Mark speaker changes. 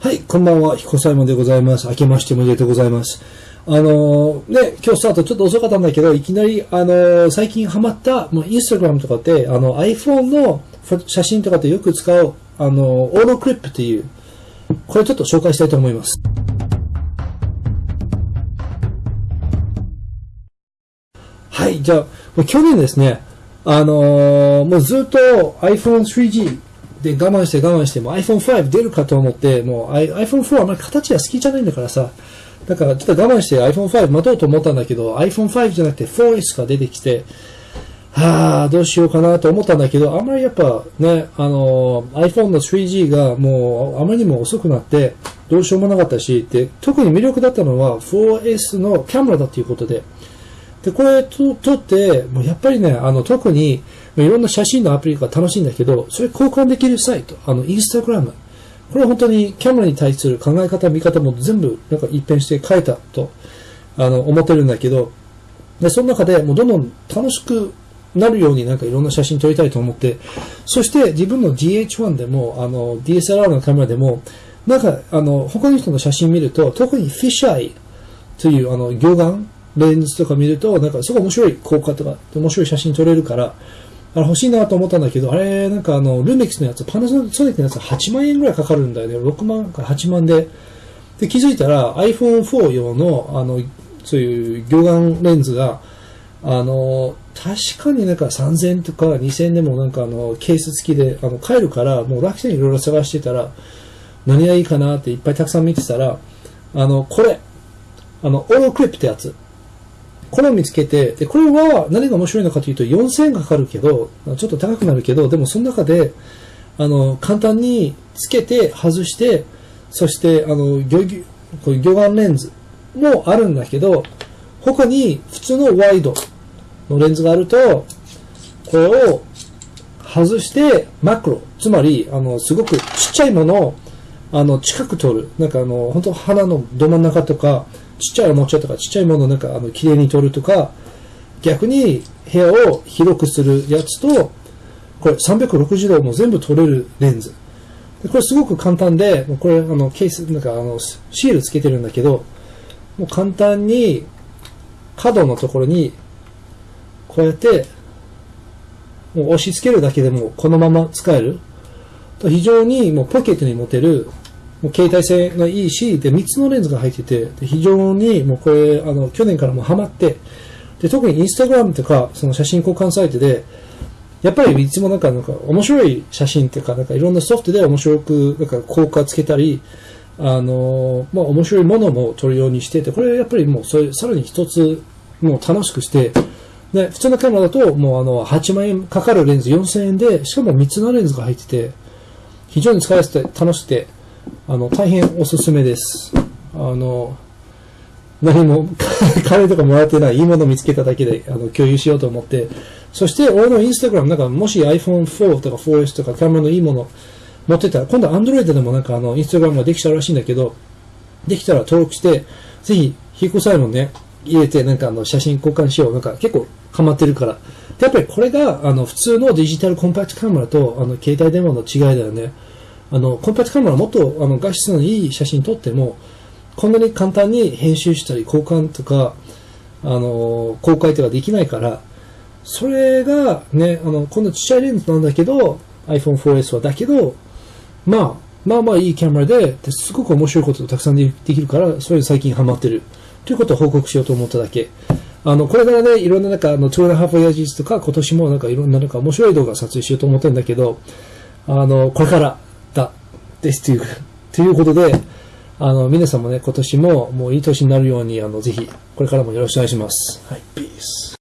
Speaker 1: はい、こんばんは、彦左衛門でございます。明けましておめでとうございます。あのー、ね、今日スタートちょっと遅かったんだけど、いきなり、あのー、最近ハマった、もうインスタグラムとかって、あの、iPhone の写真とかでよく使う、あの、オーロクリップっていう、これちょっと紹介したいと思います。はい、じゃあ、もう去年ですね、あのもうずっと iPhone 3G で、我慢して我慢しても iPhone5 出るかと思って、もう iPhone4 あまり形は好きじゃないんだからさ、だからちょっと我慢して iPhone5 待とうと思ったんだけど、iPhone5 じゃなくて 4S が出てきて、はあ、どうしようかなと思ったんだけど、あんまりやっぱね、あの、iPhone の 3G がもうあまりにも遅くなって、どうしようもなかったし、で、特に魅力だったのは 4S のキャメラだということで、で、これと撮って、もうやっぱりね、あの、特に、いろんな写真のアプリが楽しいんだけど、それ交換できるサイト、あの、インスタグラム。これは本当にキャメラに対する考え方、見方も全部なんか一変して変えたと、あの、思ってるんだけど、で、その中でもうどんどん楽しくなるようになんかいろんな写真撮りたいと思って、そして自分の GH1 でも、あの、DSLR のカメラでも、なんか、あの、他の人の写真見ると、特にフィッシャイという、あの、魚眼、レンズとか見ると、なんかすごい面白い効果とか、面白い写真撮れるから、あれ欲しいなと思ったんだけど、あれ、なんかあの、ルメックスのやつ、パナソニックのやつ8万円ぐらいかかるんだよね。6万か8万で。で、気づいたら iPhone4 用の、あの、そういう魚眼レンズが、あの、確かになんか3000とか2000でもなんかあの、ケース付きで、あの、買えるから、もう楽天いろいろ探してたら、何がいいかなっていっぱいたくさん見てたら、あの、これ、あの、オーロクリップってやつ。これを見つけて、で、これは何が面白いのかというと、4000円かかるけど、ちょっと高くなるけど、でもその中で、あの、簡単につけて外して、そして、あの、魚、こういう魚眼レンズもあるんだけど、他に普通のワイドのレンズがあると、これを外してマクロ、つまり、あの、すごくちっちゃいものを、あの、近く撮る。なんかあの、本当鼻のど真ん中とか、ちっちゃいおもちゃとかちっちゃいものをなんかあの綺麗に撮るとか、逆に部屋を広くするやつと、これ360度も全部撮れるレンズ。これすごく簡単で、これあのケース、なんかあのシールつけてるんだけど、もう簡単に角のところにこうやってもう押し付けるだけでもこのまま使える。非常にもうポケットに持てるもう携帯性がいいし、で、3つのレンズが入ってて、で非常にもうこれ、あの、去年からもハマって、で、特にインスタグラムとか、その写真交換サイトで、やっぱりいつもなんか、なんか面白い写真とか、なんかいろんなソフトで面白く、なんか効果つけたり、あの、まあ面白いものも撮るようにしてて、これやっぱりもうそれ、さらに一つ、もう楽しくして、で、普通のカメラだと、もうあの、8万円かかるレンズ4000円で、しかも3つのレンズが入ってて、非常に使いやすくて楽しくて、あの、大変おすすめです。あの、何も、金とかもらってない、いいものを見つけただけで、あの、共有しようと思って、そして、俺のインスタグラム、なんか、もし iPhone4 とか 4S とかカメラのいいもの持ってたら、今度 Android でもなんか、あの、インスタグラムができちゃうらしいんだけど、できたら登録して、ぜひ、ヒコサイモンね、入れて、なんかあの、写真交換しよう。なんか、結構、ハマってるから。で、やっぱりこれが、あの、普通のデジタルコンパクトカメラと、あの、携帯電話の違いだよね。あの、コンパクトカメラもっとあの画質のいい写真撮っても、こんなに簡単に編集したり交換とか、あの、公開とかできないから、それがね、あの、こんなちっちゃいレンズなんだけど、iPhone4S はだけど、まあ、まあまあいいキャメラで、すごく面白いことがたくさんできるから、それ最近ハマってる。ということを報告しようと思っただけ。あの、これからね、いろんななんか、あの、2 and a half years とか、今年もなんかいろんななんか面白い動画撮影しようと思ってるんだけど、あの、これから、ですという、ということで、あの、皆さんもね、今年ももういい年になるように、あの、ぜひ、これからもよろしくお願いします。はい、ピース。